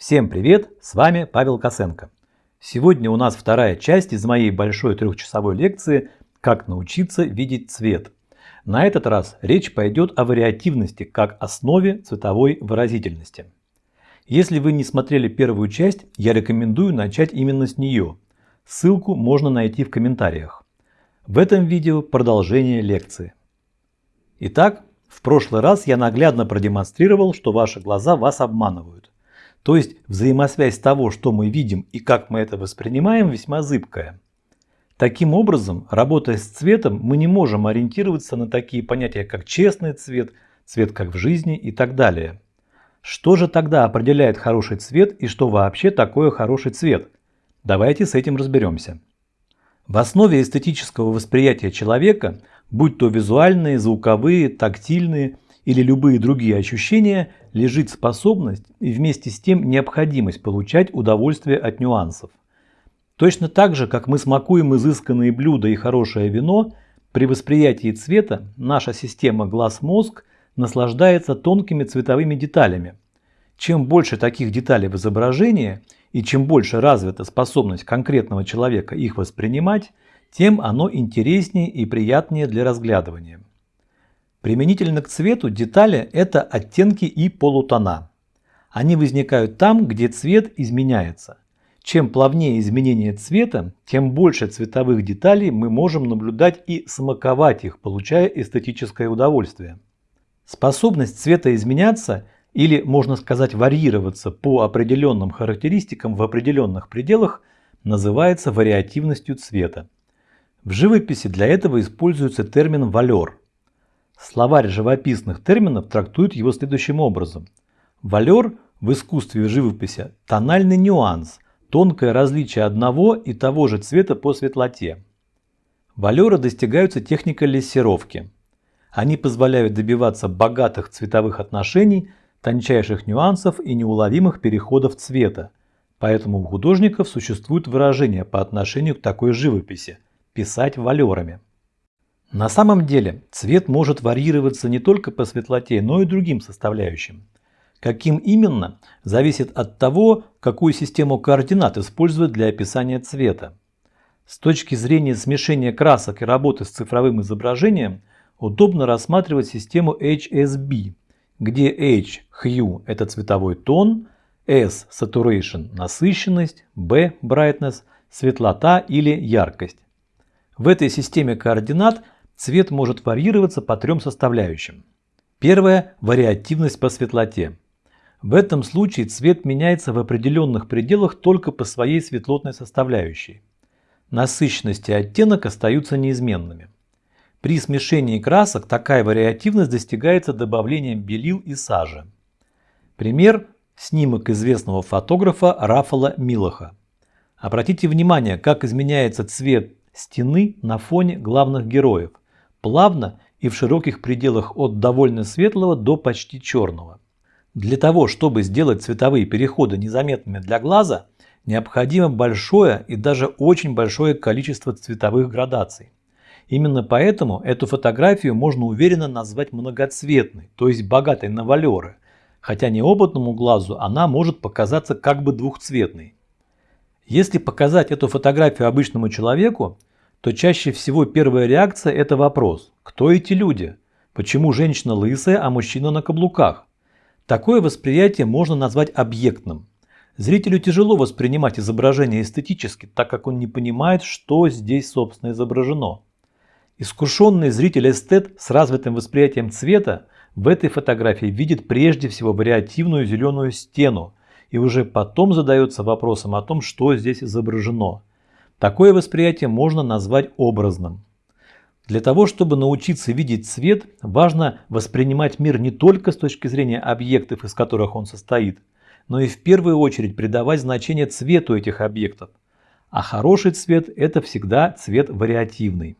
Всем привет, с вами Павел Косенко. Сегодня у нас вторая часть из моей большой трехчасовой лекции «Как научиться видеть цвет». На этот раз речь пойдет о вариативности как основе цветовой выразительности. Если вы не смотрели первую часть, я рекомендую начать именно с нее. Ссылку можно найти в комментариях. В этом видео продолжение лекции. Итак, в прошлый раз я наглядно продемонстрировал, что ваши глаза вас обманывают. То есть взаимосвязь того, что мы видим и как мы это воспринимаем, весьма зыбкая. Таким образом, работая с цветом, мы не можем ориентироваться на такие понятия, как честный цвет, цвет как в жизни и так далее. Что же тогда определяет хороший цвет и что вообще такое хороший цвет? Давайте с этим разберемся. В основе эстетического восприятия человека будь то визуальные, звуковые, тактильные или любые другие ощущения, лежит способность и вместе с тем необходимость получать удовольствие от нюансов. Точно так же, как мы смакуем изысканные блюда и хорошее вино, при восприятии цвета наша система глаз-мозг наслаждается тонкими цветовыми деталями. Чем больше таких деталей в изображении и чем больше развита способность конкретного человека их воспринимать, тем оно интереснее и приятнее для разглядывания. Применительно к цвету детали – это оттенки и полутона. Они возникают там, где цвет изменяется. Чем плавнее изменение цвета, тем больше цветовых деталей мы можем наблюдать и смаковать их, получая эстетическое удовольствие. Способность цвета изменяться или, можно сказать, варьироваться по определенным характеристикам в определенных пределах называется вариативностью цвета. В живописи для этого используется термин «валер». Словарь живописных терминов трактует его следующим образом. Валер в искусстве живописи – тональный нюанс, тонкое различие одного и того же цвета по светлоте. Валеры достигаются техникой лессировки. Они позволяют добиваться богатых цветовых отношений, тончайших нюансов и неуловимых переходов цвета. Поэтому у художников существует выражение по отношению к такой живописи – писать валерами. На самом деле цвет может варьироваться не только по светлоте, но и другим составляющим. Каким именно, зависит от того, какую систему координат используют для описания цвета. С точки зрения смешения красок и работы с цифровым изображением, удобно рассматривать систему HSB, где H – hue – это цветовой тон, S – saturation – насыщенность, B – brightness – светлота или яркость. В этой системе координат цвет может варьироваться по трем составляющим. Первое – вариативность по светлоте. В этом случае цвет меняется в определенных пределах только по своей светлотной составляющей. Насыщенность и оттенок остаются неизменными. При смешении красок такая вариативность достигается добавлением белил и сажи. Пример – снимок известного фотографа Рафала Милоха. Обратите внимание, как изменяется цвет стены на фоне главных героев, плавно и в широких пределах от довольно светлого до почти черного. Для того, чтобы сделать цветовые переходы незаметными для глаза, необходимо большое и даже очень большое количество цветовых градаций. Именно поэтому эту фотографию можно уверенно назвать многоцветной, то есть богатой на валеры, хотя неопытному глазу она может показаться как бы двухцветной. Если показать эту фотографию обычному человеку, то чаще всего первая реакция – это вопрос «Кто эти люди? Почему женщина лысая, а мужчина на каблуках?» Такое восприятие можно назвать объектным. Зрителю тяжело воспринимать изображение эстетически, так как он не понимает, что здесь собственно изображено. Искушенный зритель-эстет с развитым восприятием цвета в этой фотографии видит прежде всего вариативную зеленую стену, и уже потом задается вопросом о том, что здесь изображено. Такое восприятие можно назвать образным. Для того, чтобы научиться видеть цвет, важно воспринимать мир не только с точки зрения объектов, из которых он состоит, но и в первую очередь придавать значение цвету этих объектов. А хороший цвет – это всегда цвет вариативный.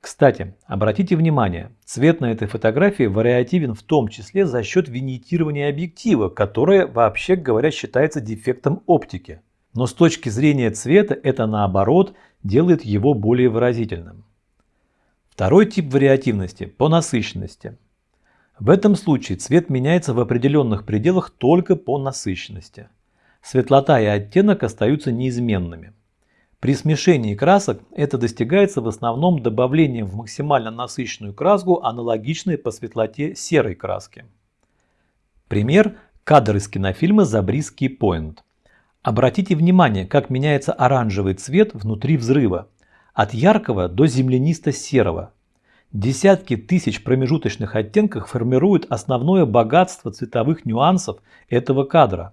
Кстати, обратите внимание, цвет на этой фотографии вариативен в том числе за счет винитирования объектива, которое, вообще говоря, считается дефектом оптики. Но с точки зрения цвета это наоборот делает его более выразительным. Второй тип вариативности – по насыщенности. В этом случае цвет меняется в определенных пределах только по насыщенности. Светлота и оттенок остаются неизменными. При смешении красок это достигается в основном добавлением в максимально насыщенную краску, аналогичной по светлоте серой краски. Пример – кадр из кинофильма «Забриский поинт». Обратите внимание, как меняется оранжевый цвет внутри взрыва, от яркого до землянисто-серого. Десятки тысяч промежуточных оттенков формируют основное богатство цветовых нюансов этого кадра.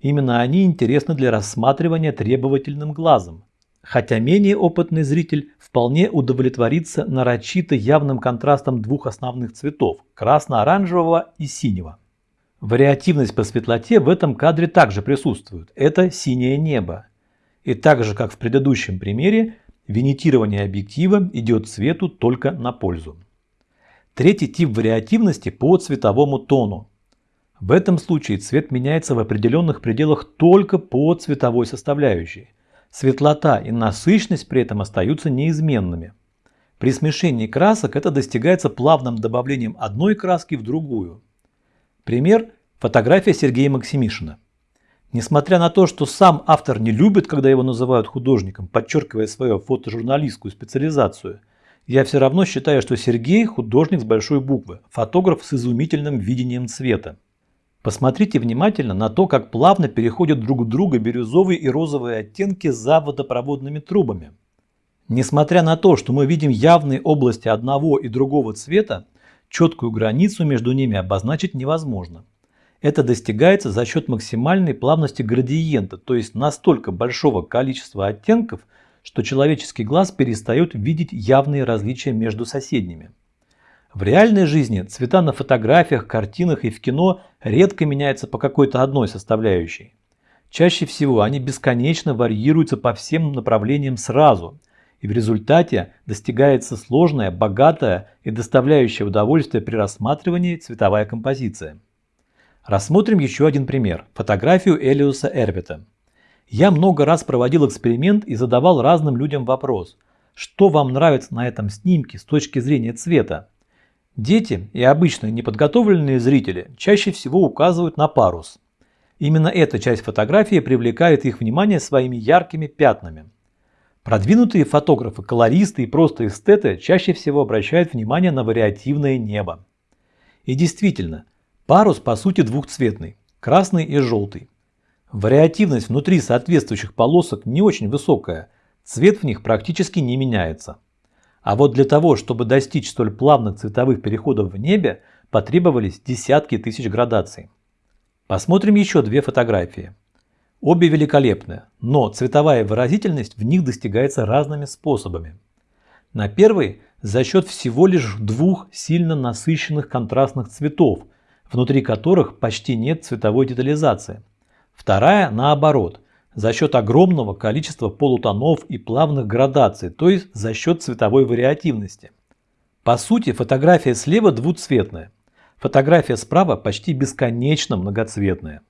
Именно они интересны для рассматривания требовательным глазом. Хотя менее опытный зритель вполне удовлетворится нарочито явным контрастом двух основных цветов – красно-оранжевого и синего. Вариативность по светлоте в этом кадре также присутствует. Это синее небо. И так же, как в предыдущем примере, винитирование объектива идет цвету только на пользу. Третий тип вариативности по цветовому тону. В этом случае цвет меняется в определенных пределах только по цветовой составляющей. Светлота и насыщенность при этом остаются неизменными. При смешении красок это достигается плавным добавлением одной краски в другую. Пример – фотография Сергея Максимишина. Несмотря на то, что сам автор не любит, когда его называют художником, подчеркивая свою фотожурналистскую специализацию, я все равно считаю, что Сергей – художник с большой буквы, фотограф с изумительным видением цвета. Посмотрите внимательно на то, как плавно переходят друг в друга бирюзовые и розовые оттенки за водопроводными трубами. Несмотря на то, что мы видим явные области одного и другого цвета, четкую границу между ними обозначить невозможно. Это достигается за счет максимальной плавности градиента, то есть настолько большого количества оттенков, что человеческий глаз перестает видеть явные различия между соседними. В реальной жизни цвета на фотографиях, картинах и в кино редко меняются по какой-то одной составляющей. Чаще всего они бесконечно варьируются по всем направлениям сразу, и в результате достигается сложная, богатая и доставляющая удовольствие при рассматривании цветовая композиция. Рассмотрим еще один пример – фотографию Элиуса Эрвита. Я много раз проводил эксперимент и задавал разным людям вопрос, что вам нравится на этом снимке с точки зрения цвета. Дети и обычные неподготовленные зрители чаще всего указывают на парус. Именно эта часть фотографии привлекает их внимание своими яркими пятнами. Продвинутые фотографы, колористы и просто эстеты чаще всего обращают внимание на вариативное небо. И действительно, парус по сути двухцветный – красный и желтый. Вариативность внутри соответствующих полосок не очень высокая, цвет в них практически не меняется. А вот для того, чтобы достичь столь плавных цветовых переходов в небе, потребовались десятки тысяч градаций. Посмотрим еще две фотографии. Обе великолепны, но цветовая выразительность в них достигается разными способами. На первой за счет всего лишь двух сильно насыщенных контрастных цветов, внутри которых почти нет цветовой детализации. Вторая наоборот – за счет огромного количества полутонов и плавных градаций, то есть за счет цветовой вариативности. По сути, фотография слева двуцветная, фотография справа почти бесконечно многоцветная.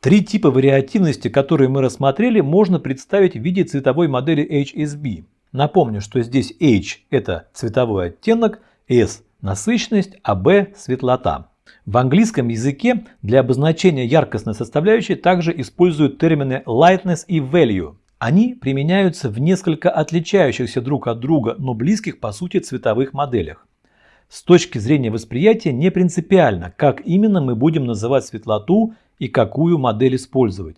Три типа вариативности, которые мы рассмотрели, можно представить в виде цветовой модели HSB. Напомню, что здесь H – это цветовой оттенок, S – насыщенность, а B – светлота. В английском языке для обозначения яркостной составляющей также используют термины lightness и value. Они применяются в несколько отличающихся друг от друга, но близких по сути цветовых моделях. С точки зрения восприятия не принципиально, как именно мы будем называть светлоту и какую модель использовать.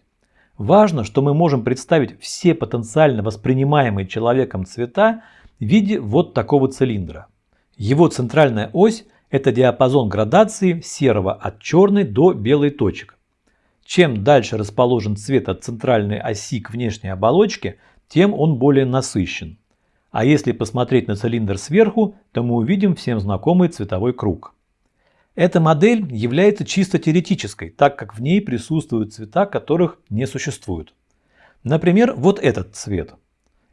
Важно, что мы можем представить все потенциально воспринимаемые человеком цвета в виде вот такого цилиндра. Его центральная ось это диапазон градации серого от черной до белой точек. Чем дальше расположен цвет от центральной оси к внешней оболочке, тем он более насыщен. А если посмотреть на цилиндр сверху, то мы увидим всем знакомый цветовой круг. Эта модель является чисто теоретической, так как в ней присутствуют цвета, которых не существует. Например, вот этот цвет.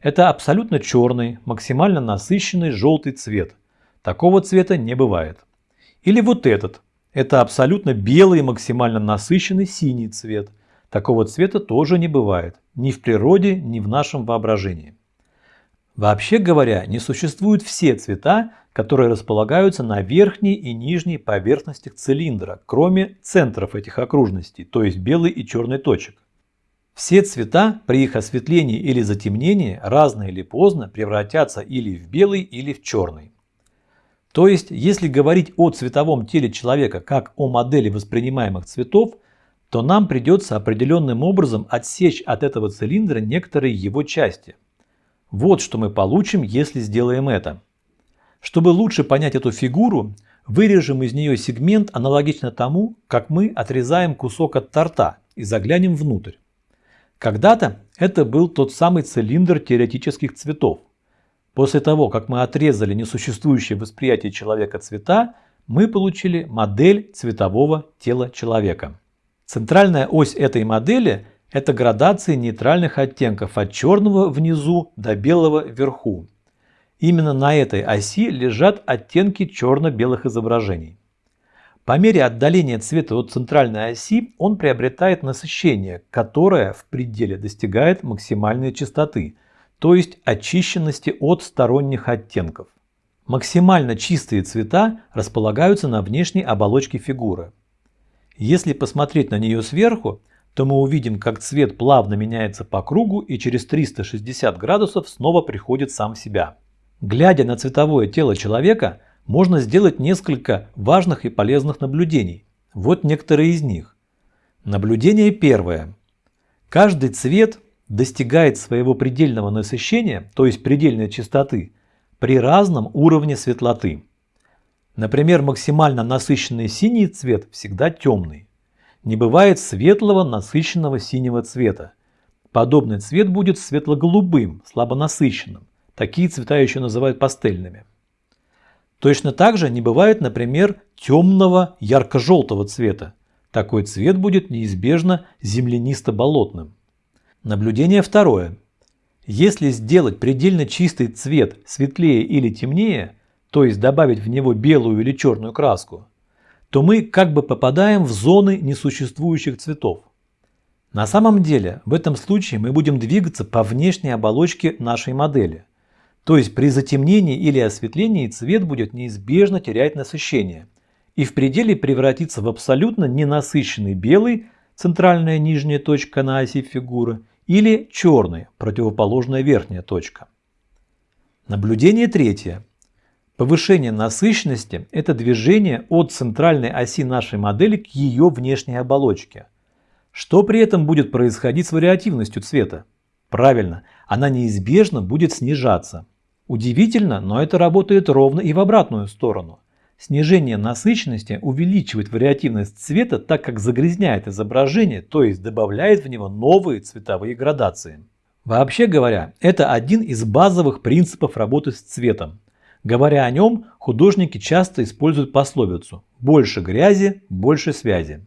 Это абсолютно черный, максимально насыщенный желтый цвет. Такого цвета не бывает. Или вот этот. Это абсолютно белый максимально насыщенный синий цвет. Такого цвета тоже не бывает. Ни в природе, ни в нашем воображении. Вообще говоря, не существуют все цвета, которые располагаются на верхней и нижней поверхностях цилиндра, кроме центров этих окружностей, то есть белой и черной точек. Все цвета при их осветлении или затемнении рано или поздно превратятся или в белый, или в черный. То есть, если говорить о цветовом теле человека как о модели воспринимаемых цветов, то нам придется определенным образом отсечь от этого цилиндра некоторые его части. Вот что мы получим, если сделаем это. Чтобы лучше понять эту фигуру, вырежем из нее сегмент аналогично тому, как мы отрезаем кусок от торта и заглянем внутрь. Когда-то это был тот самый цилиндр теоретических цветов. После того, как мы отрезали несуществующее восприятие человека цвета, мы получили модель цветового тела человека. Центральная ось этой модели – это градации нейтральных оттенков от черного внизу до белого вверху. Именно на этой оси лежат оттенки черно-белых изображений. По мере отдаления цвета от центральной оси он приобретает насыщение, которое в пределе достигает максимальной частоты – то есть очищенности от сторонних оттенков. Максимально чистые цвета располагаются на внешней оболочке фигуры. Если посмотреть на нее сверху, то мы увидим, как цвет плавно меняется по кругу и через 360 градусов снова приходит сам в себя. Глядя на цветовое тело человека, можно сделать несколько важных и полезных наблюдений. Вот некоторые из них. Наблюдение первое. Каждый цвет достигает своего предельного насыщения, то есть предельной частоты, при разном уровне светлоты. Например, максимально насыщенный синий цвет всегда темный. Не бывает светлого насыщенного синего цвета. Подобный цвет будет светло-голубым, слабонасыщенным. Такие цвета еще называют пастельными. Точно так же не бывает, например, темного ярко-желтого цвета. Такой цвет будет неизбежно землянисто-болотным. Наблюдение второе. Если сделать предельно чистый цвет светлее или темнее, то есть добавить в него белую или черную краску, то мы как бы попадаем в зоны несуществующих цветов. На самом деле в этом случае мы будем двигаться по внешней оболочке нашей модели. То есть при затемнении или осветлении цвет будет неизбежно терять насыщение и в пределе превратиться в абсолютно ненасыщенный белый, центральная нижняя точка на оси фигуры, или черный, противоположная верхняя точка. Наблюдение третье. Повышение насыщенности – это движение от центральной оси нашей модели к ее внешней оболочке. Что при этом будет происходить с вариативностью цвета? Правильно, она неизбежно будет снижаться. Удивительно, но это работает ровно и в обратную сторону. Снижение насыщенности увеличивает вариативность цвета, так как загрязняет изображение, то есть добавляет в него новые цветовые градации. Вообще говоря, это один из базовых принципов работы с цветом. Говоря о нем, художники часто используют пословицу «больше грязи, больше связи».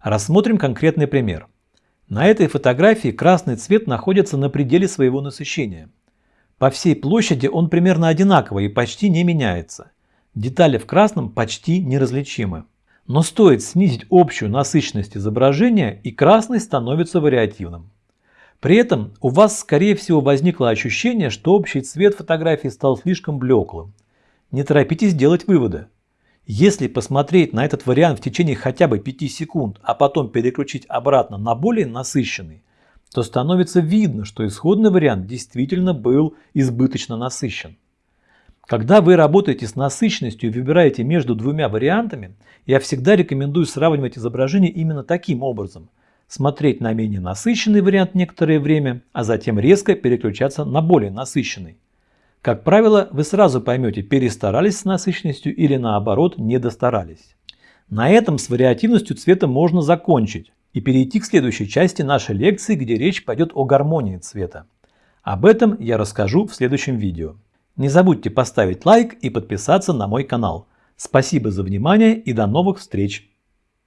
Рассмотрим конкретный пример. На этой фотографии красный цвет находится на пределе своего насыщения. По всей площади он примерно одинаковый и почти не меняется. Детали в красном почти неразличимы. Но стоит снизить общую насыщенность изображения, и красный становится вариативным. При этом у вас скорее всего возникло ощущение, что общий цвет фотографии стал слишком блеклым. Не торопитесь делать выводы. Если посмотреть на этот вариант в течение хотя бы 5 секунд, а потом переключить обратно на более насыщенный, то становится видно, что исходный вариант действительно был избыточно насыщен. Когда вы работаете с насыщенностью и выбираете между двумя вариантами, я всегда рекомендую сравнивать изображение именно таким образом. Смотреть на менее насыщенный вариант некоторое время, а затем резко переключаться на более насыщенный. Как правило, вы сразу поймете, перестарались с насыщенностью или наоборот не достарались. На этом с вариативностью цвета можно закончить и перейти к следующей части нашей лекции, где речь пойдет о гармонии цвета. Об этом я расскажу в следующем видео. Не забудьте поставить лайк и подписаться на мой канал. Спасибо за внимание и до новых встреч!